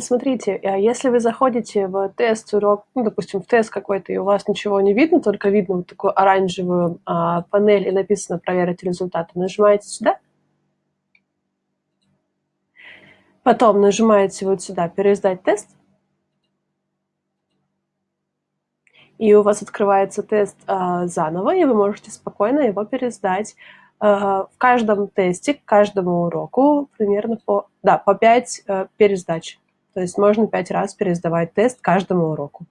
Смотрите, а если вы заходите в тест урок, ну, допустим, в тест какой-то, и у вас ничего не видно, только видно вот такую оранжевую а, панель, и написано «Проверить результаты», нажимаете сюда. Потом нажимаете вот сюда «Переиздать тест». И у вас открывается тест а, заново, и вы можете спокойно его пересдать. А, в каждом тесте, к каждому уроку примерно по, да, по 5 а, пересдач. То есть можно пять раз пересдавать тест каждому уроку.